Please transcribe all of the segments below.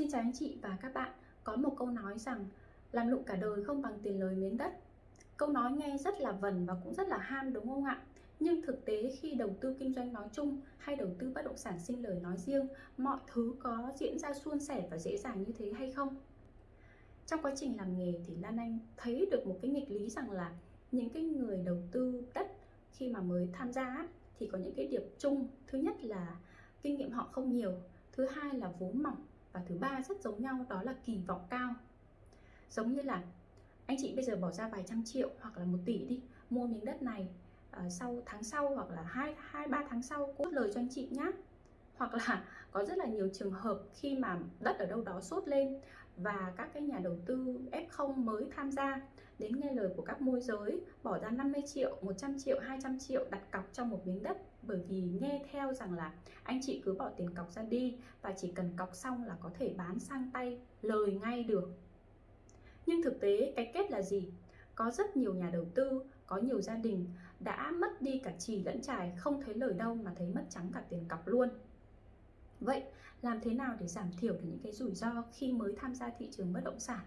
Xin chào anh chị và các bạn. Có một câu nói rằng làm lụng cả đời không bằng tiền lời miếng đất. Câu nói nghe rất là vần và cũng rất là ham đúng không ạ? Nhưng thực tế khi đầu tư kinh doanh nói chung hay đầu tư bất động sản sinh lời nói riêng, mọi thứ có diễn ra suôn sẻ và dễ dàng như thế hay không? Trong quá trình làm nghề thì Lan Anh thấy được một cái nghịch lý rằng là những cái người đầu tư đất khi mà mới tham gia thì có những cái điểm chung. Thứ nhất là kinh nghiệm họ không nhiều, thứ hai là vốn mỏng và thứ ba rất giống nhau đó là kỳ vọng cao. Giống như là anh chị bây giờ bỏ ra vài trăm triệu hoặc là một tỷ đi mua miếng đất này uh, sau tháng sau hoặc là hai hai ba tháng sau cốt lời cho anh chị nhé hoặc là có rất là nhiều trường hợp khi mà đất ở đâu đó sốt lên và các cái nhà đầu tư F0 mới tham gia đến nghe lời của các môi giới bỏ ra 50 triệu, 100 triệu, 200 triệu đặt cọc trong một miếng đất bởi vì nghe theo rằng là anh chị cứ bỏ tiền cọc ra đi và chỉ cần cọc xong là có thể bán sang tay lời ngay được. Nhưng thực tế cái kết là gì? Có rất nhiều nhà đầu tư, có nhiều gia đình đã mất đi cả trì lẫn trài, không thấy lời đâu mà thấy mất trắng cả tiền cọc luôn. Vậy, làm thế nào để giảm thiểu được những cái rủi ro khi mới tham gia thị trường bất động sản?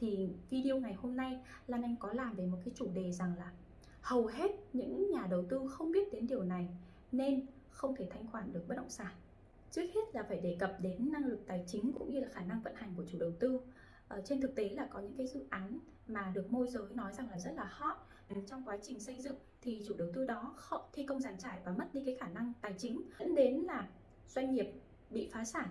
Thì video ngày hôm nay, Lan Anh có làm về một cái chủ đề rằng là hầu hết những nhà đầu tư không biết đến điều này nên không thể thanh khoản được bất động sản. Trước hết là phải đề cập đến năng lực tài chính cũng như là khả năng vận hành của chủ đầu tư. Ở trên thực tế là có những cái dự án mà được môi giới nói rằng là rất là hot trong quá trình xây dựng thì chủ đầu tư đó họ thi công giàn trải và mất đi cái khả năng tài chính dẫn đến là doanh nghiệp bị phá sản.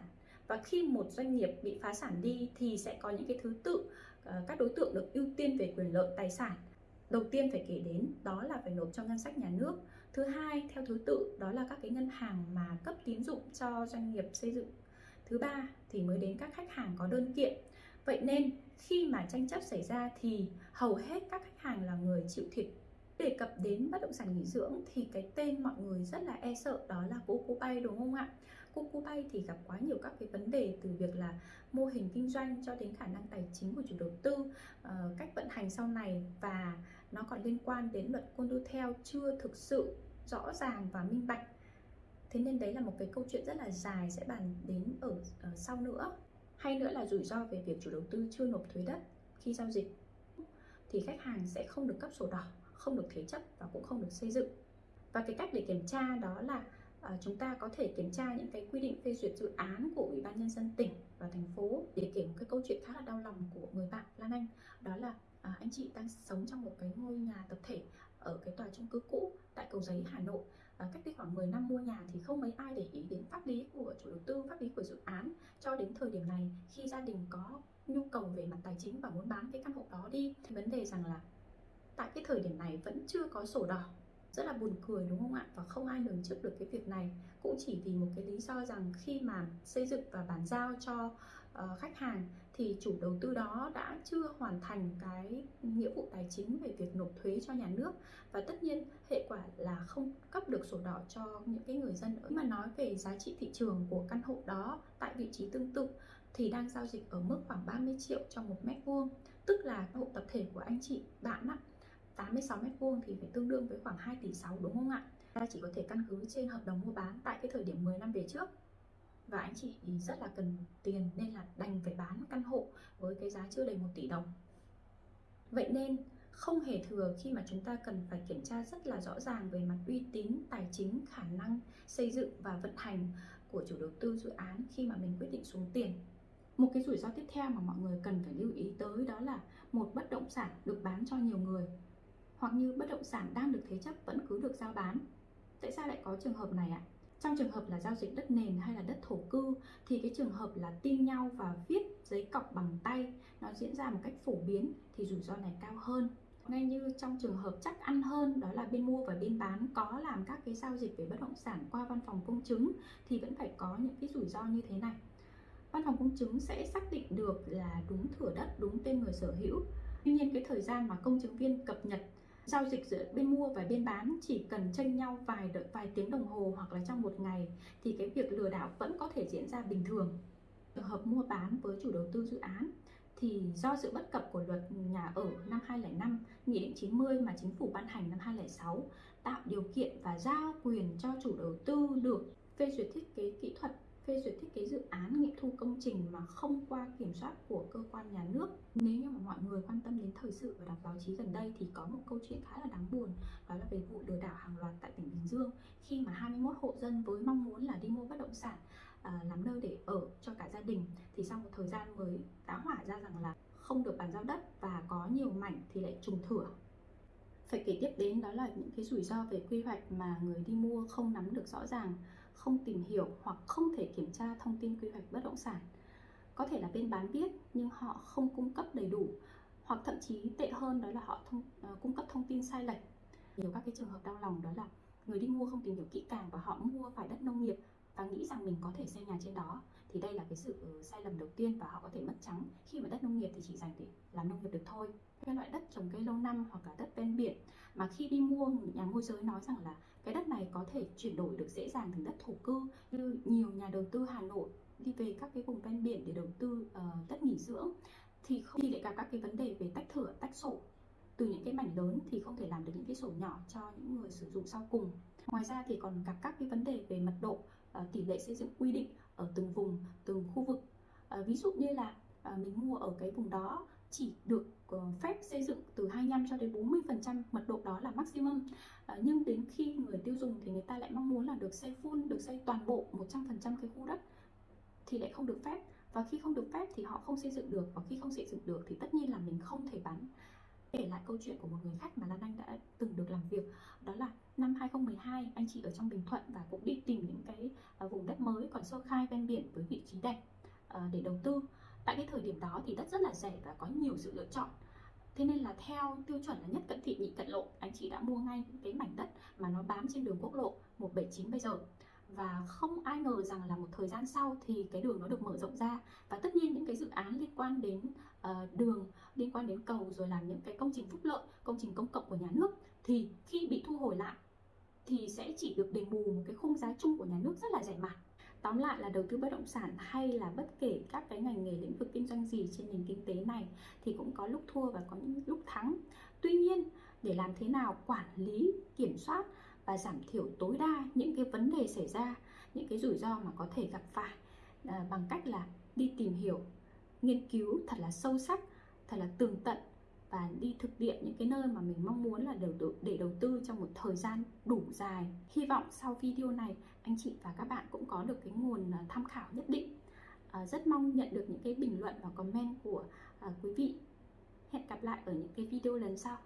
Và khi một doanh nghiệp bị phá sản đi thì sẽ có những cái thứ tự ờ, các đối tượng được ưu tiên về quyền lợi tài sản. Đầu tiên phải kể đến đó là phải nộp cho ngân sách nhà nước. Thứ hai, theo thứ tự, đó là các cái ngân hàng mà cấp tín dụng cho doanh nghiệp xây dựng. Thứ ba thì mới đến các khách hàng có đơn kiện. Vậy nên khi mà tranh chấp xảy ra thì hầu hết các khách hàng là người chịu thiệt. Đề cập đến bất động sản nghỉ dưỡng thì cái tên mọi người rất là e sợ, đó là Coco Bay đúng không ạ? Coco Bay thì gặp quá nhiều các cái vấn đề từ việc là mô hình kinh doanh cho đến khả năng tài chính của chủ đầu tư, ờ, cách vận hành sau này và nó còn liên quan đến luật theo chưa thực sự rõ ràng và minh bạch. Thế nên đấy là một cái câu chuyện rất là dài sẽ bàn đến ở, ở sau nữa. Hay nữa là rủi ro về việc chủ đầu tư chưa nộp thuế đất khi giao dịch thì khách hàng sẽ không được cấp sổ đỏ không được thế chấp và cũng không được xây dựng và cái cách để kiểm tra đó là Ờ, chúng ta có thể kiểm tra những cái quy định phê duyệt dự án của ủy ban nhân dân tỉnh và thành phố để kể một cái câu chuyện khá là đau lòng của người bạn Lan Anh. Đó là à, anh chị đang sống trong một cái ngôi nhà tập thể ở cái tòa chung cư cũ tại cầu giấy Hà Nội. À, cách đây khoảng 10 năm mua nhà thì không mấy ai để ý đến pháp lý của chủ đầu tư pháp lý của dự án cho đến thời điểm này. Khi gia đình có nhu cầu về mặt tài chính và muốn bán cái căn hộ đó đi thì vấn đề rằng là tại cái thời điểm này vẫn chưa có sổ đỏ rất là buồn cười đúng không ạ? Và không ai lường trước được cái việc này. Cũng chỉ vì một cái lý do rằng khi mà xây dựng và bàn giao cho uh, khách hàng thì chủ đầu tư đó đã chưa hoàn thành cái nghĩa vụ tài chính về việc nộp thuế cho nhà nước. Và tất nhiên hệ quả là không cấp được sổ đỏ cho những cái người dân. Mà nói về giá trị thị trường của căn hộ đó tại vị trí tương tự thì đang giao dịch ở mức khoảng 30 triệu cho một mét vuông tức là hộ tập thể của anh chị bạn á 86 mét vuông thì phải tương đương với khoảng 2 tỷ 6 đúng không ạ? Ta chỉ có thể căn cứ trên hợp đồng mua bán tại cái thời điểm 10 năm về trước và anh chị thì rất là cần tiền nên là đành phải bán căn hộ với cái giá chưa đầy 1 tỷ đồng. Vậy nên không hề thừa khi mà chúng ta cần phải kiểm tra rất là rõ ràng về mặt uy tín, tài chính, khả năng xây dựng và vận hành của chủ đầu tư dự án khi mà mình quyết định xuống tiền. Một cái rủi ro tiếp theo mà mọi người cần phải lưu ý tới đó là một bất động sản được bán cho nhiều người hoặc như bất động sản đang được thế chấp vẫn cứ được giao bán. Tại sao lại có trường hợp này ạ? Trong trường hợp là giao dịch đất nền hay là đất thổ cư thì cái trường hợp là tin nhau và viết giấy cọc bằng tay nó diễn ra một cách phổ biến thì rủi ro này cao hơn. Ngay như trong trường hợp chắc ăn hơn đó là bên mua và bên bán có làm các cái giao dịch về bất động sản qua văn phòng công chứng thì vẫn phải có những cái rủi ro như thế này. Văn phòng công chứng sẽ xác định được là đúng thửa đất, đúng tên người sở hữu. Tuy nhiên cái thời gian mà công chứng viên cập nhật giao dịch giữa bên mua và bên bán chỉ cần tranh nhau vài đợi vài tiếng đồng hồ hoặc là trong một ngày thì cái việc lừa đảo vẫn có thể diễn ra bình thường. Trường hợp mua bán với chủ đầu tư dự án thì do sự bất cập của luật nhà ở năm 2005, Nghị định 90 mà chính phủ ban hành năm 2006 tạo điều kiện và giao quyền cho chủ đầu tư được phê duyệt thiết kế kỹ thuật phê duyệt thiết kế dự án nghiệm thu công trình mà không qua kiểm soát của cơ quan nhà nước. Nếu như mà mọi người quan tâm đến thời sự và đọc báo chí gần đây thì có một câu chuyện khá là đáng buồn đó là về vụ lừa đảo hàng loạt tại tỉnh Bình Dương. Khi mà 21 hộ dân với mong muốn là đi mua bất động sản à, làm nơi để ở cho cả gia đình thì sau một thời gian mới tá hỏa ra rằng là không được bàn giao đất và có nhiều mảnh thì lại trùng thửa. Phải kể tiếp đến đó là những cái rủi ro về quy hoạch mà người đi mua không nắm được rõ ràng không tìm hiểu hoặc không thể kiểm tra thông tin quy hoạch bất động sản. Có thể là bên bán biết nhưng họ không cung cấp đầy đủ hoặc thậm chí tệ hơn đó là họ thông, uh, cung cấp thông tin sai lệch. Nhiều các cái trường hợp đau lòng đó là người đi mua không tìm hiểu kỹ càng và họ mua phải đất nông nghiệp và nghĩ rằng mình có thể xây nhà trên đó thì đây là cái sự ờ, sai lầm đầu tiên và họ có thể mất trắng. Khi mà đất nông nghiệp thì chỉ dành để làm nông nghiệp được thôi cái loại đất trồng cây lâu năm hoặc là đất ven biển. Mà khi đi mua nhà môi giới nói rằng là cái đất này có thể chuyển đổi được dễ dàng thành đất thổ cư. Như nhiều nhà đầu tư Hà Nội đi về các cái vùng ven biển để đầu tư uh, đất nghỉ dưỡng thì không thì lại gặp các cái vấn đề về tách thửa tách sổ. Từ những cái mảnh lớn thì không thể làm được những cái sổ nhỏ cho những người sử dụng sau cùng. Ngoài ra thì còn gặp các cái vấn đề về mật độ uh, tỷ lệ xây dựng quy định ở từng vùng từng khu vực. Uh, ví dụ như là uh, mình mua ở cái vùng đó chỉ được ờ, phép xây dựng từ 25 cho đến 40% mật độ đó là maximum. À, nhưng đến khi người tiêu dùng thì người ta lại mong muốn là được xây full được xây toàn bộ 100% cái khu đất thì lại không được phép. Và khi không được phép thì họ không xây dựng được và khi không xây dựng được thì tất nhiên là mình không thể bán. Kể lại câu chuyện của một người khách mà Lan Anh đã từng được làm việc đó là năm 2012 anh chị ở trong Bình Thuận và cũng đi tìm những cái ờ, vùng đất mới còn sơ khai ven biển với vị trí đẹp để đầu tư tại cái thời điểm đó thì đất rất là rẻ và có nhiều sự lựa chọn. Thế nên là theo tiêu chuẩn là nhất cận thị nhị cận lộ anh chị đã mua ngay cái mảnh đất mà nó bám trên đường quốc lộ 179 bây giờ. Và không ai ngờ rằng là một thời gian sau thì cái đường nó được mở rộng ra. Và tất nhiên những cái dự án liên quan đến uh, đường liên quan đến cầu rồi làm những cái công trình phúc lợi công trình công cộng của nhà nước thì khi bị thu hồi lại thì sẽ chỉ được đền bù một cái khung giá chung của nhà nước rất là rẻ mạt tóm lại là đầu tư bất động sản hay là bất kể các cái ngành nghề lĩnh vực kinh doanh gì trên nền kinh tế này thì cũng có lúc thua và có những lúc thắng. Tuy nhiên để làm thế nào quản lý kiểm soát và giảm thiểu tối đa những cái vấn đề xảy ra những cái rủi ro mà có thể gặp phải à, bằng cách là đi tìm hiểu nghiên cứu thật là sâu sắc thật là tường tận và đi thực địa những cái nơi mà mình mong muốn là để, để đầu tư trong một thời gian đủ dài. Hy vọng sau video này anh chị và các bạn cũng có được cái nguồn à, tham khảo nhất định. À, rất mong nhận được những cái bình luận và comment của à, quý vị. Hẹn gặp lại ở những cái video lần sau.